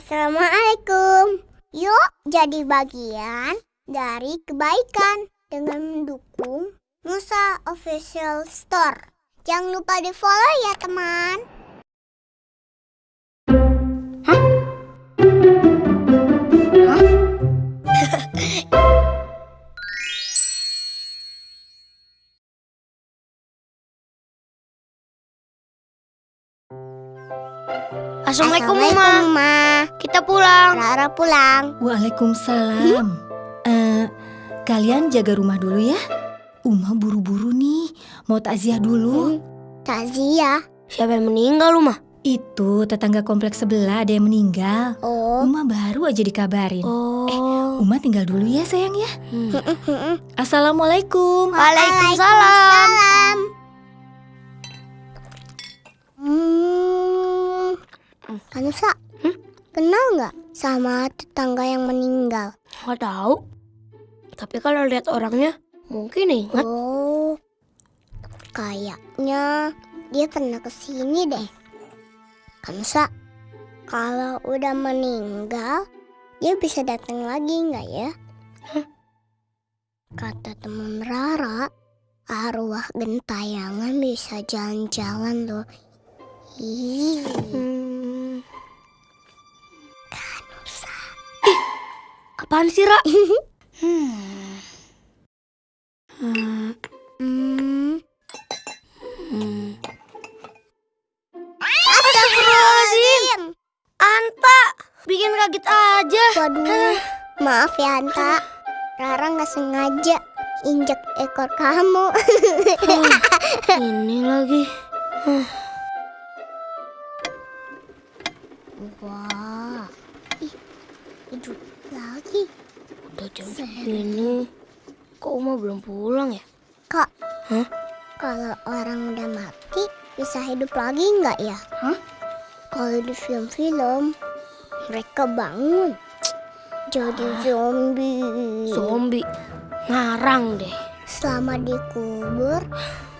Assalamualaikum. Yuk jadi bagian dari kebaikan dengan mendukung Musa Official Store. Jangan lupa di follow ya teman. Assalamualaikum, Assalamualaikum, Uma. Ma. Kita pulang. Rara pulang. Waalaikumsalam. Eh, kalian jaga rumah dulu ya. Uma buru-buru nih, mau takziah dulu. Takziah. Siapa yang meninggal, Uma? Itu tetangga kompleks sebelah ada yang meninggal. Oh. Uma baru aja dikabarin. Oh. Uma tinggal dulu ya sayang ya. Hmm. Assalamualaikum. Waalaikumsalam. Salam. Kanusa, kenal nggak sama tetangga yang meninggal? Nggak tahu. Tapi kalau lihat orangnya, mungkin ingat. Oh, kayaknya dia pernah ke sini deh. Kanusa, kalau udah meninggal, dia bisa datang lagi nggak ya? Kata teman Rara, arwah gentayangan bisa jalan-jalan loh. Ih, Hmm. Apaan sih, Ra? hmm. Hmm. Hmm. Hmm. Astagfirullahaladzim. Anta, bikin kaget aja. Waduh, maaf ya Anta. Rara nggak sengaja injek ekor kamu. Ini lagi. Wah, ih, hidup lagi. Udah jam segini. Kok Uma belum pulang ya? Kak, Hah? kalau orang udah mati bisa hidup lagi nggak ya? Hah? Kalau di film-film mereka bangun jadi zombie. Zombie. Ngarang deh. Selama dikubur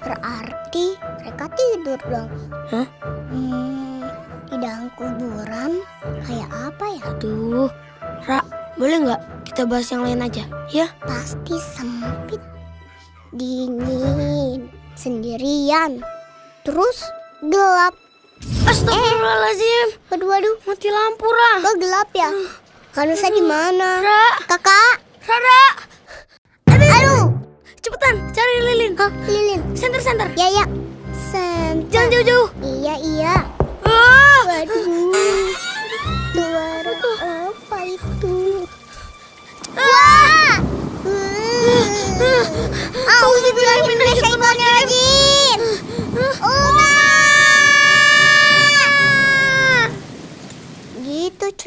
berarti mereka tidur dong. Hah? Hmm, di dalam kuburan kayak apa ya? Aduh. Ra, boleh nggak kita bahas yang lain aja? Ya? Pasti sempit, dingin, sendirian, terus gelap. Astagfirullahaladzim. Waduh, waduh, Mati lampu, Ra. kok gelap ya? Kanusa di mana? Ra, Kakak, Rara. aduh, Cepetan, cari lilin. Hah, lilin. Senter-senter. Ya, ya. Sen. Jangan jauh-jauh. Iya, iya. Ah. Waduh,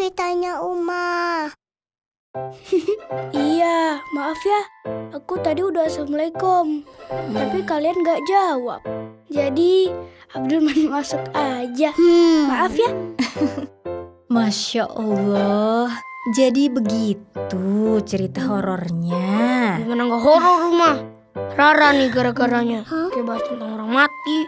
ceritanya Uma. Iya, maaf ya. Aku tadi udah assalamualaikum, tapi kalian gak jawab. Jadi Abdul main masuk aja. Hmm. Maaf ya. Masya Allah. Jadi begitu cerita horornya. Gimana nggak horor rumah? Rara nih gara-garanya. Hah? Kayak bahas tentang orang mati,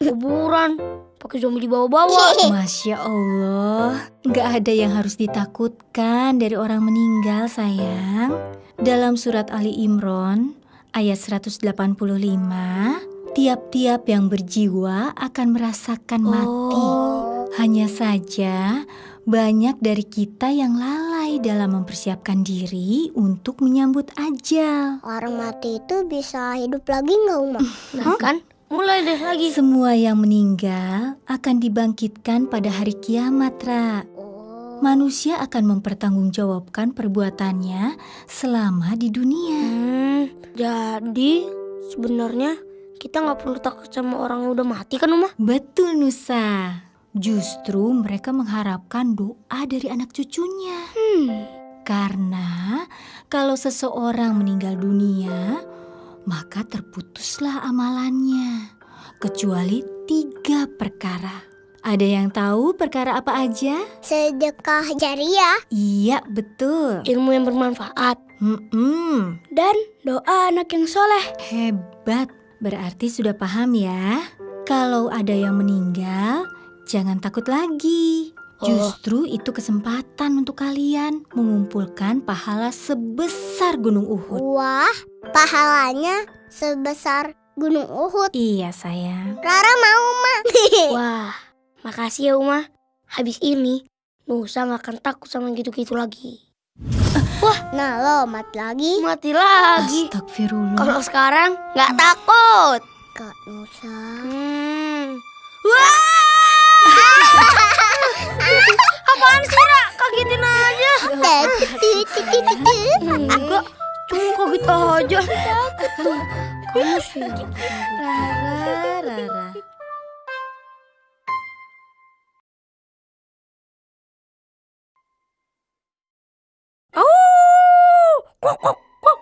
kuburan, pakai zombie dibawa-bawa. Masya Allah, nggak ada yang harus ditakutkan dari orang meninggal sayang. Dalam surat Ali Imran ayat 185, tiap-tiap yang berjiwa akan merasakan mati. Oh. Hanya saja banyak dari kita yang lalai dalam mempersiapkan diri untuk menyambut ajal. Orang mati itu bisa hidup lagi nggak Uma? Nah kan, mulai deh lagi. Semua yang meninggal akan dibangkitkan pada hari kiamat, Ra. Oh. Manusia akan mempertanggungjawabkan perbuatannya selama di dunia. Hmm, jadi sebenarnya kita nggak perlu takut sama orang yang udah mati kan, Uma? Betul, Nusa. Justru mereka mengharapkan doa dari anak cucunya. Hmm. Karena kalau seseorang meninggal dunia, maka terputuslah amalannya. Kecuali tiga perkara. Ada yang tahu perkara apa aja? Sedekah jariah. Iya, betul. Ilmu yang bermanfaat. Hmm, Dan doa anak yang soleh. hebat. Berarti sudah paham ya? Kalau ada yang meninggal, jangan takut lagi. Justru itu kesempatan untuk kalian mengumpulkan pahala sebesar Gunung Uhud. Wah, pahalanya sebesar Gunung Uhud. Iya sayang. Rara mau, Ma. Wah, makasih ya Uma. Habis ini, Nusa gak akan takut sama gitu-gitu lagi. nah, lo mati lagi. Mati lagi. Astagfirullah. Kalau sekarang nggak takut. Kak Nusa. Hmm. Wah! Apaan sih, Ra? Kagetin aja. Enggak, cuma kaget aja. Kamu sih. Rara, Rara. Oh! Kok, kok, kok.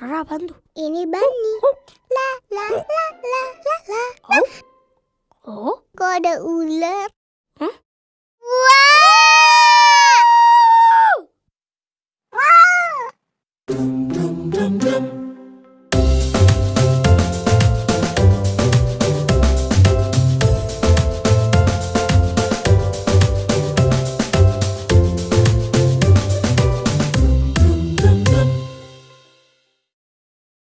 Rara apaan tuh? Ini Bani. La la la la la la. Oh? Kok ada ular?